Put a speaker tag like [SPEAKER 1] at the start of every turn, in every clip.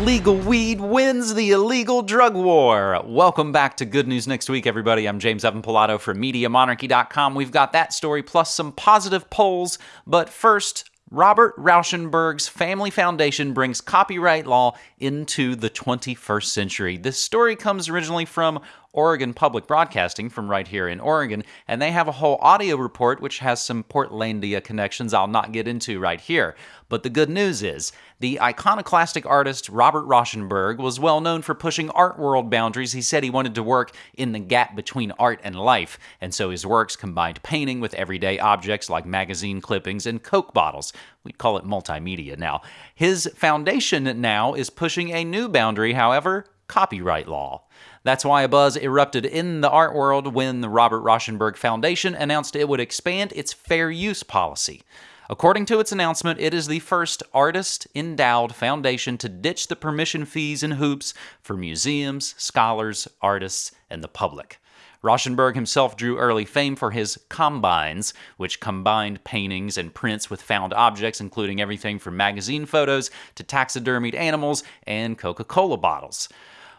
[SPEAKER 1] Legal weed wins the illegal drug war. Welcome back to Good News Next Week, everybody. I'm James Evan Pilato from MediaMonarchy.com. We've got that story plus some positive polls. But first, Robert Rauschenberg's Family Foundation brings copyright law into the 21st century. This story comes originally from Oregon Public Broadcasting from right here in Oregon, and they have a whole audio report which has some Portlandia connections I'll not get into right here. But the good news is, the iconoclastic artist Robert Rauschenberg was well known for pushing art world boundaries. He said he wanted to work in the gap between art and life, and so his works combined painting with everyday objects like magazine clippings and Coke bottles. We'd call it multimedia now. His foundation now is pushing a new boundary, however, copyright law. That's why a buzz erupted in the art world when the Robert Rauschenberg Foundation announced it would expand its fair use policy. According to its announcement, it is the first artist endowed foundation to ditch the permission fees and hoops for museums, scholars, artists, and the public. Rauschenberg himself drew early fame for his combines, which combined paintings and prints with found objects, including everything from magazine photos to taxidermied animals and Coca Cola bottles.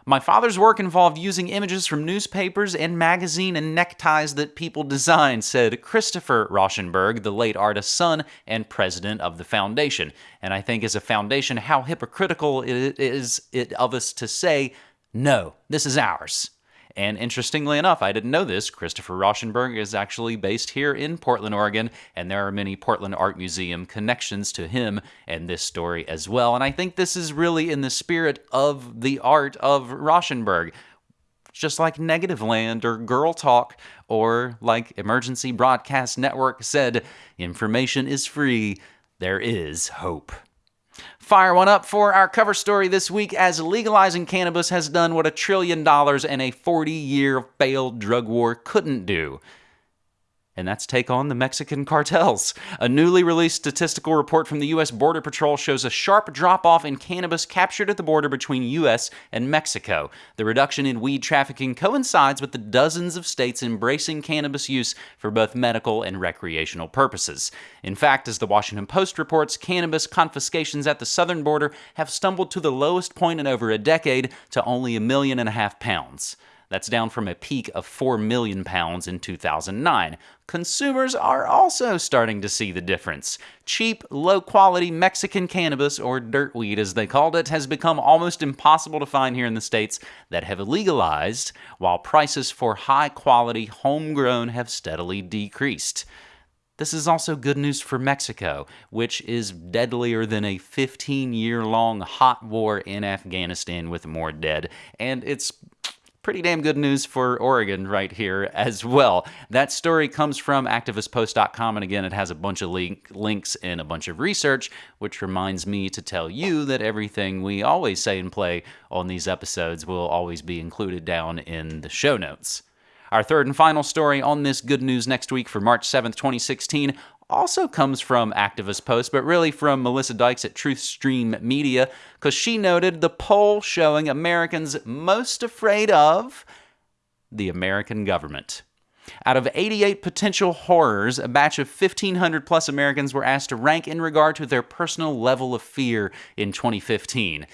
[SPEAKER 1] My father's work involved using images from newspapers and magazine and neckties that people designed, said Christopher Rauschenberg, the late artist's son and president of the foundation. And I think as a foundation, how hypocritical it is it of us to say, no, this is ours. And interestingly enough, I didn't know this, Christopher Rauschenberg is actually based here in Portland, Oregon, and there are many Portland Art Museum connections to him and this story as well. And I think this is really in the spirit of the art of Rauschenberg just like Negativland or Girl Talk, or like Emergency Broadcast Network said, information is free, there is hope. Fire one up for our cover story this week as legalizing cannabis has done what a trillion dollars and a 40 year failed drug war couldn't do and that's take on the Mexican cartels. A newly released statistical report from the U.S. Border Patrol shows a sharp drop off in cannabis captured at the border between U.S. and Mexico. The reduction in weed trafficking coincides with the dozens of states embracing cannabis use for both medical and recreational purposes. In fact, as the Washington Post reports, cannabis confiscations at the southern border have stumbled to the lowest point in over a decade to only a million and a half pounds. That's down from a peak of 4 million pounds in 2009. Consumers are also starting to see the difference. Cheap, low quality Mexican cannabis, or dirt weed as they called it, has become almost impossible to find here in the states that have legalized, while prices for high quality homegrown have steadily decreased. This is also good news for Mexico, which is deadlier than a 15 year long hot war in Afghanistan with more dead. And it's pretty damn good news for Oregon right here as well. That story comes from activistpost.com, and again, it has a bunch of link, links and a bunch of research, which reminds me to tell you that everything we always say and play on these episodes will always be included down in the show notes. Our third and final story on this good news next week for March 7th, 2016 also comes from Activist Post, but really from Melissa Dykes at Truthstream Media, because she noted the poll showing Americans most afraid of the American government. Out of 88 potential horrors, a batch of 1,500 plus Americans were asked to rank in regard to their personal level of fear in 2015.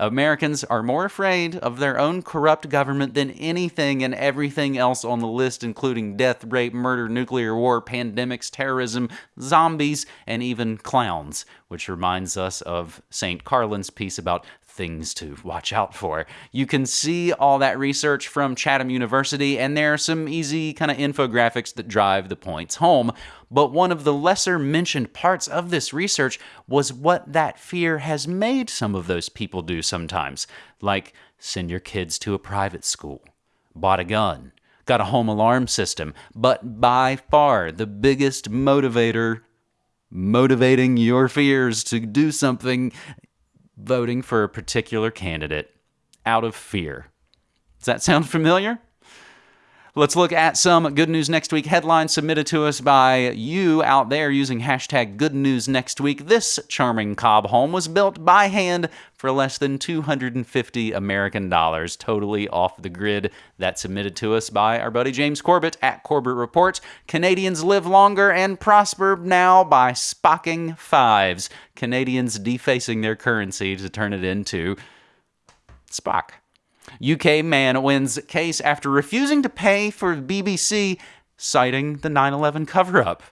[SPEAKER 1] Americans are more afraid of their own corrupt government than anything and everything else on the list, including death, rape, murder, nuclear war, pandemics, terrorism, zombies, and even clowns, which reminds us of St. Carlin's piece about things to watch out for. You can see all that research from Chapman University, and there are some easy kind of infographics that drive the points home. But one of the lesser mentioned parts of this research was what that fear has made some of those people do sometimes, like send your kids to a private school, bought a gun, got a home alarm system. But by far the biggest motivator motivating your fears to do something voting for a particular candidate out of fear. Does that sound familiar? Let's look at some Good News Next Week headlines submitted to us by you out there using hashtag Good News Next Week. This charming cob home was built by hand for less than 250 American dollars, totally off the grid. That submitted to us by our buddy James Corbett at Corbett Reports. Canadians live longer and prosper now by spocking fives. Canadians defacing their currency to turn it into Spock. UK man wins case after refusing to pay for BBC, citing the 9 11 cover up.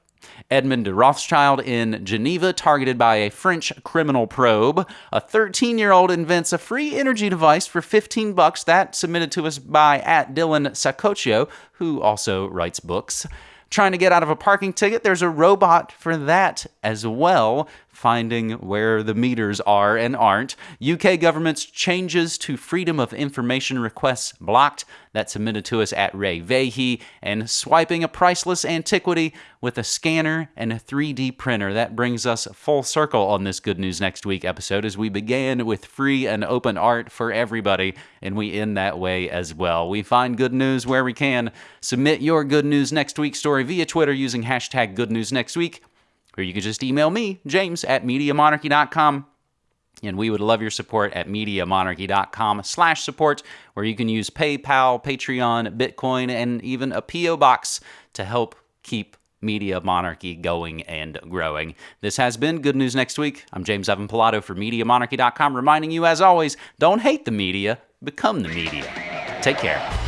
[SPEAKER 1] Edmond de Rothschild in Geneva, targeted by a French criminal probe. A 13 year old invents a free energy device for 15 bucks. That submitted to us by at Dylan Saccoccio, who also writes books. Trying to get out of a parking ticket, there's a robot for that as well finding where the meters are and aren't. UK government's changes to freedom of information requests blocked. That submitted to us at Ray Vahey. And swiping a priceless antiquity with a scanner and a 3D printer. That brings us full circle on this Good News Next Week episode as we began with free and open art for everybody, and we end that way as well. We find good news where we can. Submit your Good News Next Week story via Twitter using hashtag Good News Next Week or you could just email me, James at MediaMonarchy.com. And we would love your support at MediaMonarchy.com slash support, where you can use PayPal, Patreon, Bitcoin, and even a P.O. box to help keep Media Monarchy going and growing. This has been Good News Next Week. I'm James Evan Pilato for MediaMonarchy.com, reminding you, as always, don't hate the media, become the media. Take care.